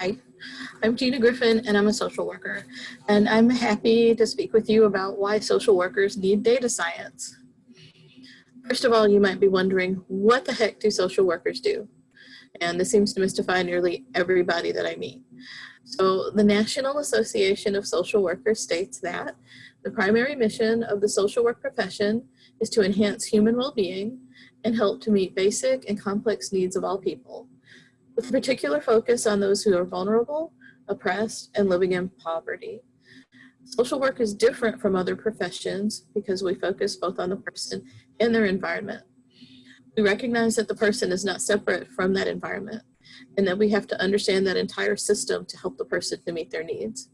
Hi, I'm Gina Griffin and I'm a social worker. And I'm happy to speak with you about why social workers need data science. First of all, you might be wondering, what the heck do social workers do? And this seems to mystify nearly everybody that I meet. So the National Association of Social Workers states that the primary mission of the social work profession is to enhance human well-being and help to meet basic and complex needs of all people, with particular focus on those who are vulnerable, oppressed, and living in poverty. Social work is different from other professions because we focus both on the person and their environment. We recognize that the person is not separate from that environment and that we have to understand that entire system to help the person to meet their needs.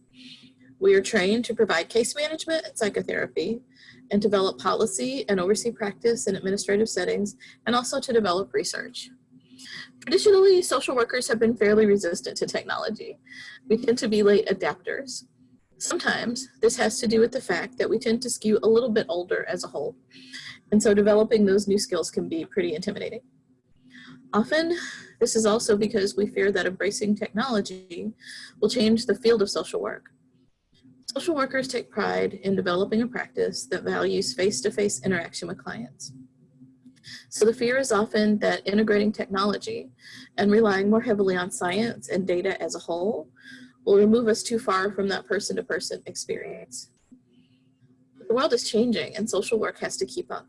We are trained to provide case management and psychotherapy and develop policy and oversee practice in administrative settings and also to develop research. Traditionally, social workers have been fairly resistant to technology. We tend to be late adapters. Sometimes this has to do with the fact that we tend to skew a little bit older as a whole. And so developing those new skills can be pretty intimidating. Often, this is also because we fear that embracing technology will change the field of social work. Social workers take pride in developing a practice that values face-to-face -face interaction with clients. So the fear is often that integrating technology and relying more heavily on science and data as a whole will remove us too far from that person-to-person -person experience. The world is changing and social work has to keep up.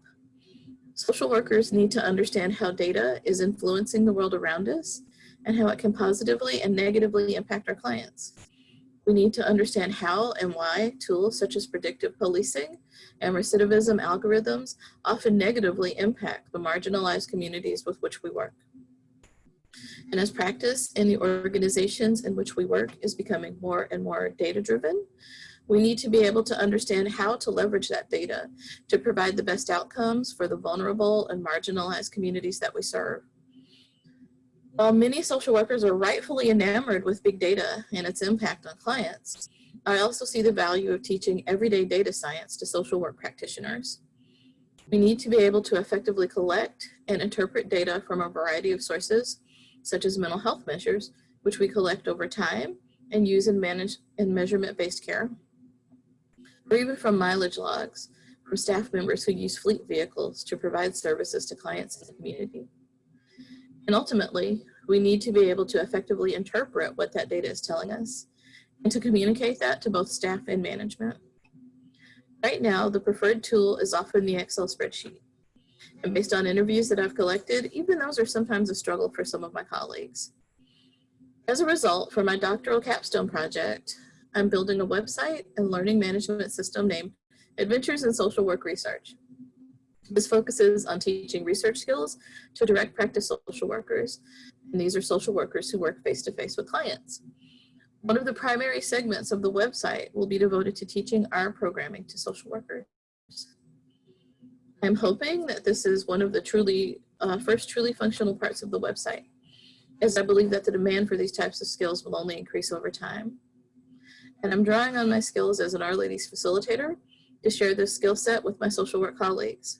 Social workers need to understand how data is influencing the world around us and how it can positively and negatively impact our clients. We need to understand how and why tools such as predictive policing and recidivism algorithms often negatively impact the marginalized communities with which we work. And as practice in the organizations in which we work is becoming more and more data driven, we need to be able to understand how to leverage that data to provide the best outcomes for the vulnerable and marginalized communities that we serve. While many social workers are rightfully enamored with big data and its impact on clients, I also see the value of teaching everyday data science to social work practitioners. We need to be able to effectively collect and interpret data from a variety of sources, such as mental health measures, which we collect over time and use in, manage in measurement-based care or even from mileage logs from staff members who use fleet vehicles to provide services to clients in the community. And ultimately, we need to be able to effectively interpret what that data is telling us and to communicate that to both staff and management. Right now, the preferred tool is often the Excel spreadsheet. And based on interviews that I've collected, even those are sometimes a struggle for some of my colleagues. As a result, for my doctoral capstone project, I'm building a website and learning management system named Adventures in Social Work Research. This focuses on teaching research skills to direct practice social workers. And these are social workers who work face-to-face -face with clients. One of the primary segments of the website will be devoted to teaching R programming to social workers. I'm hoping that this is one of the truly uh, first truly functional parts of the website, as I believe that the demand for these types of skills will only increase over time and I'm drawing on my skills as an R-Ladies facilitator to share this skill set with my social work colleagues.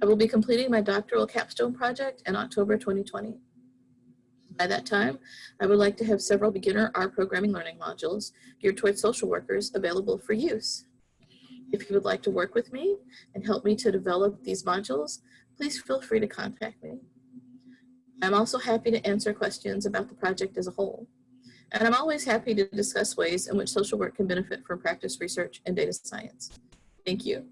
I will be completing my doctoral capstone project in October 2020. By that time, I would like to have several beginner R programming learning modules geared towards social workers available for use. If you would like to work with me and help me to develop these modules, please feel free to contact me. I'm also happy to answer questions about the project as a whole. And I'm always happy to discuss ways in which social work can benefit from practice research and data science. Thank you.